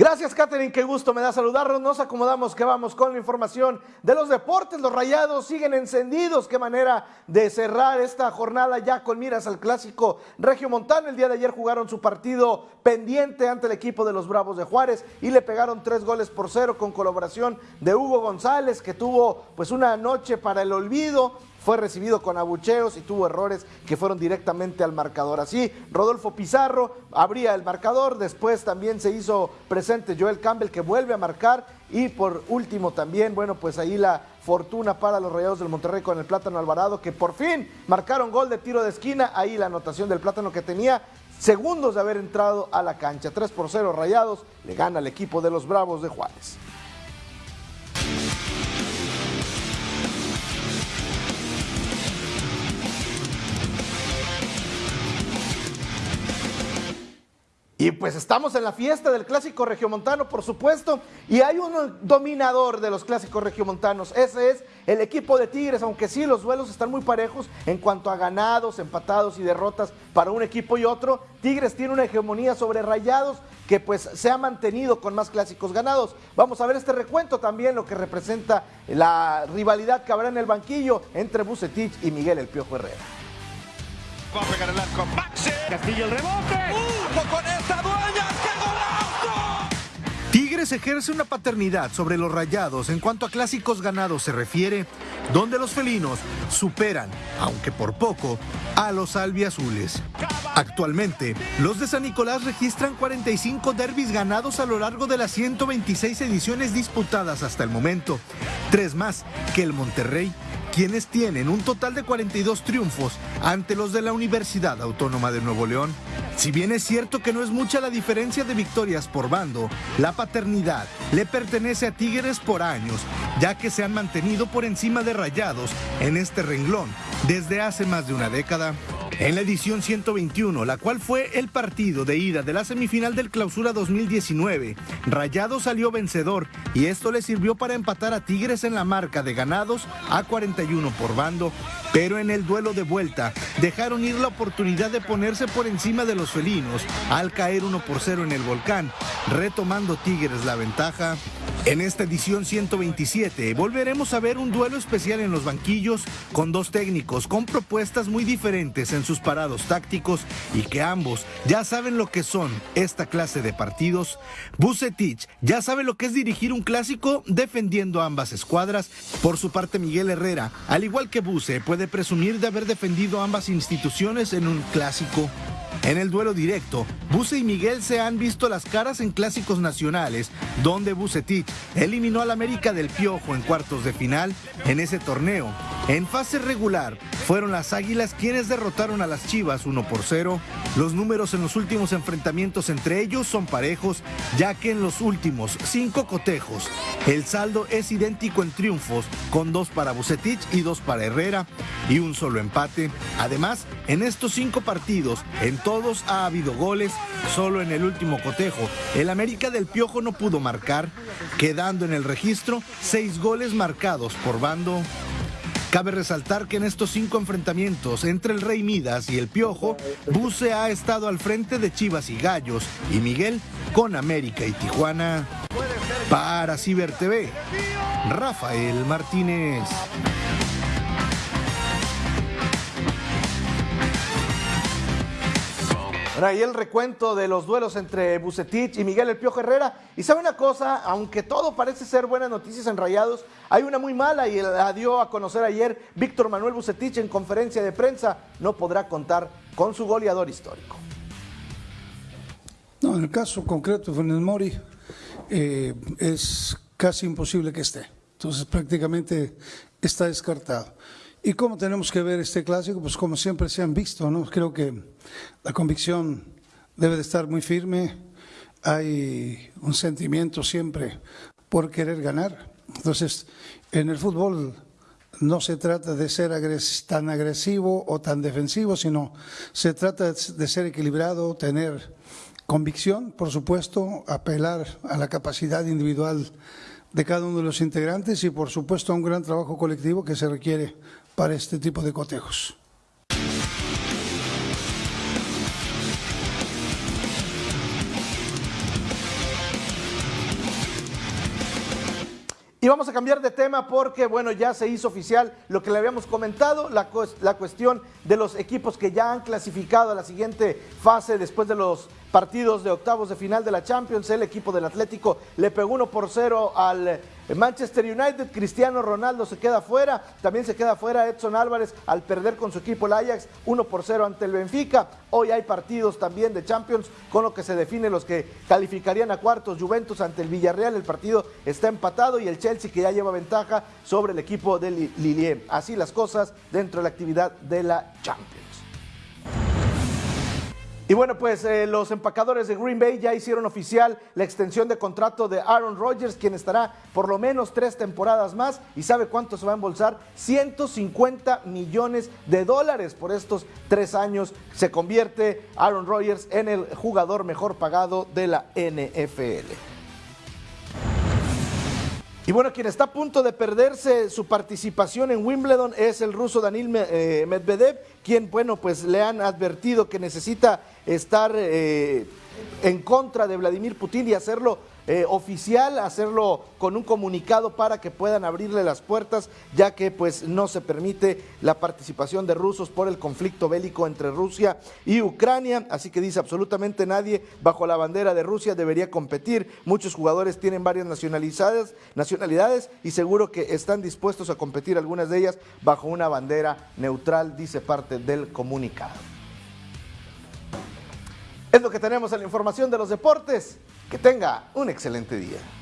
Gracias, Catherine, qué gusto me da saludarlos. Nos acomodamos que vamos con la información de los deportes. Los rayados siguen encendidos. Qué manera de cerrar esta jornada ya con miras al clásico Montano. El día de ayer jugaron su partido pendiente ante el equipo de los Bravos de Juárez y le pegaron tres goles por cero con colaboración de Hugo González, que tuvo pues una noche para el olvido fue recibido con abucheos y tuvo errores que fueron directamente al marcador. Así, Rodolfo Pizarro abría el marcador, después también se hizo presente Joel Campbell que vuelve a marcar y por último también, bueno, pues ahí la fortuna para los Rayados del Monterrey con el Plátano Alvarado que por fin marcaron gol de tiro de esquina, ahí la anotación del Plátano que tenía segundos de haber entrado a la cancha. 3 por 0 Rayados, le gana el equipo de los Bravos de Juárez. Y pues estamos en la fiesta del clásico regiomontano, por supuesto, y hay un dominador de los clásicos regiomontanos. Ese es el equipo de Tigres, aunque sí los duelos están muy parejos en cuanto a ganados, empatados y derrotas para un equipo y otro. Tigres tiene una hegemonía sobre Rayados que pues se ha mantenido con más clásicos ganados. Vamos a ver este recuento también, lo que representa la rivalidad que habrá en el banquillo entre Bucetich y Miguel El Piojo Herrera. Va a pegar el arco Maxi. Castillo el rebote. Uh, Tigres ejerce una paternidad sobre los rayados en cuanto a clásicos ganados se refiere, donde los felinos superan, aunque por poco, a los albiazules. Actualmente, los de San Nicolás registran 45 derbis ganados a lo largo de las 126 ediciones disputadas hasta el momento, tres más que el Monterrey quienes tienen un total de 42 triunfos ante los de la Universidad Autónoma de Nuevo León. Si bien es cierto que no es mucha la diferencia de victorias por bando, la paternidad le pertenece a Tigres por años, ya que se han mantenido por encima de rayados en este renglón desde hace más de una década. En la edición 121, la cual fue el partido de ida de la semifinal del Clausura 2019, Rayado salió vencedor y esto le sirvió para empatar a Tigres en la marca de ganados a 41 por bando, pero en el duelo de vuelta dejaron ir la oportunidad de ponerse por encima de los felinos al caer 1 por 0 en el volcán, retomando Tigres la ventaja. En esta edición 127 volveremos a ver un duelo especial en los banquillos con dos técnicos con propuestas muy diferentes en sus parados tácticos y que ambos ya saben lo que son esta clase de partidos. Bucetich ya sabe lo que es dirigir un clásico defendiendo ambas escuadras. Por su parte Miguel Herrera, al igual que Buce, puede presumir de haber defendido ambas instituciones en un clásico. En el duelo directo, Buse y Miguel se han visto las caras en clásicos nacionales, donde Bucetich eliminó al América del Piojo en cuartos de final en ese torneo. En fase regular, fueron las Águilas quienes derrotaron a las Chivas 1 por 0. Los números en los últimos enfrentamientos entre ellos son parejos, ya que en los últimos cinco cotejos, el saldo es idéntico en triunfos, con dos para Bucetich y dos para Herrera, y un solo empate. Además, en estos cinco partidos, en todos ha habido goles, solo en el último cotejo. El América del Piojo no pudo marcar, quedando en el registro seis goles marcados por bando. Cabe resaltar que en estos cinco enfrentamientos entre el Rey Midas y el Piojo, Buse ha estado al frente de Chivas y Gallos y Miguel con América y Tijuana. Para Ciber TV, Rafael Martínez. Ahí el recuento de los duelos entre Bucetich y Miguel El Piojo Herrera. Y sabe una cosa, aunque todo parece ser buenas noticias en Rayados, hay una muy mala y la dio a conocer ayer Víctor Manuel Bucetich en conferencia de prensa. No podrá contar con su goleador histórico. No, en el caso concreto de Fernández Mori eh, es casi imposible que esté. Entonces prácticamente está descartado. ¿Y cómo tenemos que ver este clásico? Pues como siempre se han visto, ¿no? Creo que la convicción debe de estar muy firme, hay un sentimiento siempre por querer ganar. Entonces, en el fútbol no se trata de ser tan agresivo o tan defensivo, sino se trata de ser equilibrado, tener convicción, por supuesto, apelar a la capacidad individual de cada uno de los integrantes y, por supuesto, a un gran trabajo colectivo que se requiere para este tipo de cotejos. Y vamos a cambiar de tema porque, bueno, ya se hizo oficial lo que le habíamos comentado, la, la cuestión de los equipos que ya han clasificado a la siguiente fase después de los partidos de octavos de final de la Champions. El equipo del Atlético le pegó 1 por 0 al Manchester United. Cristiano Ronaldo se queda fuera. También se queda fuera Edson Álvarez al perder con su equipo el Ajax 1 por 0 ante el Benfica. Hoy hay partidos también de Champions con lo que se define los que calificarían a cuartos. Juventus ante el Villarreal. El partido está empatado y el Chelsea que ya lleva ventaja sobre el equipo de Lillier. Así las cosas dentro de la actividad de la Champions. Y bueno, pues eh, los empacadores de Green Bay ya hicieron oficial la extensión de contrato de Aaron Rodgers, quien estará por lo menos tres temporadas más. ¿Y sabe cuánto se va a embolsar? 150 millones de dólares por estos tres años. Se convierte Aaron Rodgers en el jugador mejor pagado de la NFL. Y bueno, quien está a punto de perderse su participación en Wimbledon es el ruso Danil eh, Medvedev, quien, bueno, pues le han advertido que necesita estar eh, en contra de Vladimir Putin y hacerlo eh, oficial, hacerlo con un comunicado para que puedan abrirle las puertas, ya que pues no se permite la participación de rusos por el conflicto bélico entre Rusia y Ucrania, así que dice absolutamente nadie bajo la bandera de Rusia debería competir. Muchos jugadores tienen varias nacionalidades, nacionalidades y seguro que están dispuestos a competir algunas de ellas bajo una bandera neutral, dice parte del comunicado. Es lo que tenemos en la información de los deportes. Que tenga un excelente día.